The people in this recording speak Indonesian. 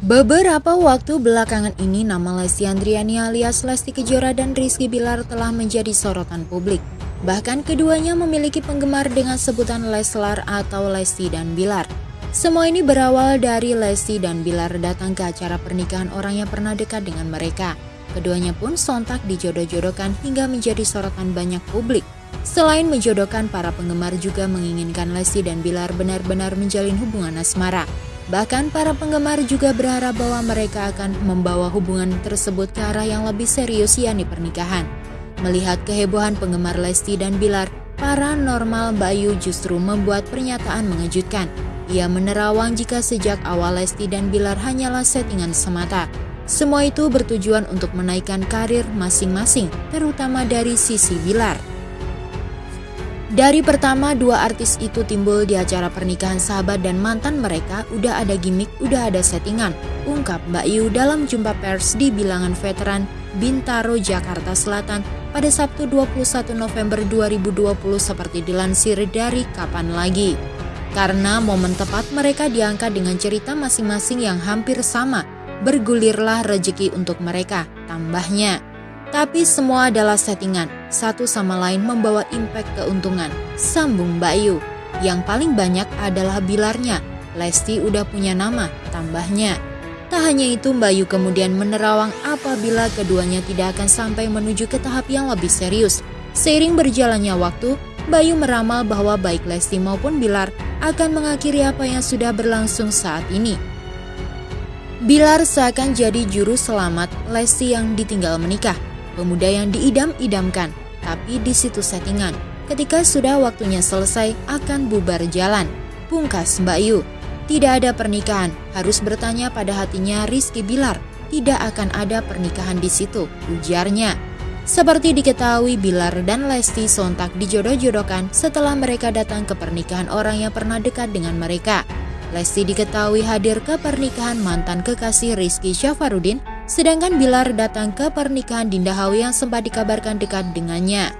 Beberapa waktu belakangan ini nama Lesti Andriani alias Lesti Kejora dan Rizky Bilar telah menjadi sorotan publik. Bahkan keduanya memiliki penggemar dengan sebutan Leslar atau Lesti dan Bilar. Semua ini berawal dari Lesti dan Bilar datang ke acara pernikahan orang yang pernah dekat dengan mereka. Keduanya pun sontak dijodoh-jodohkan hingga menjadi sorotan banyak publik. Selain menjodohkan, para penggemar juga menginginkan Lesti dan Bilar benar-benar menjalin hubungan asmara. Bahkan para penggemar juga berharap bahwa mereka akan membawa hubungan tersebut ke arah yang lebih serius yakni pernikahan. Melihat kehebohan penggemar Lesti dan Bilar, para normal Bayu justru membuat pernyataan mengejutkan. Ia menerawang jika sejak awal Lesti dan Bilar hanyalah settingan semata. Semua itu bertujuan untuk menaikkan karir masing-masing, terutama dari sisi Bilar. Dari pertama dua artis itu timbul di acara pernikahan sahabat dan mantan mereka udah ada gimmick, udah ada settingan. Ungkap Mbak Yu dalam jumpa pers di bilangan veteran Bintaro, Jakarta Selatan pada Sabtu 21 November 2020 seperti dilansir dari Kapan Lagi. Karena momen tepat mereka diangkat dengan cerita masing-masing yang hampir sama, bergulirlah rejeki untuk mereka, tambahnya. Tapi semua adalah settingan, satu sama lain membawa impact keuntungan. Sambung Bayu. Yang paling banyak adalah bilarnya. Lesti udah punya nama, tambahnya. Tak hanya itu, Bayu kemudian menerawang apabila keduanya tidak akan sampai menuju ke tahap yang lebih serius. Seiring berjalannya waktu, Bayu meramal bahwa baik Lesti maupun Bilar akan mengakhiri apa yang sudah berlangsung saat ini. Bilar seakan jadi juru selamat Lesti yang ditinggal menikah pemuda yang diidam-idamkan, tapi di situ settingan. Ketika sudah waktunya selesai, akan bubar jalan. Pungkas Mbak Yu, tidak ada pernikahan, harus bertanya pada hatinya Rizky Bilar. Tidak akan ada pernikahan di situ, ujarnya. Seperti diketahui, Bilar dan Lesti sontak dijodoh-jodohkan setelah mereka datang ke pernikahan orang yang pernah dekat dengan mereka. Lesti diketahui hadir ke pernikahan mantan kekasih Rizky Syafarudin Sedangkan Bilar datang ke pernikahan Dinda Hawi yang sempat dikabarkan dekat dengannya.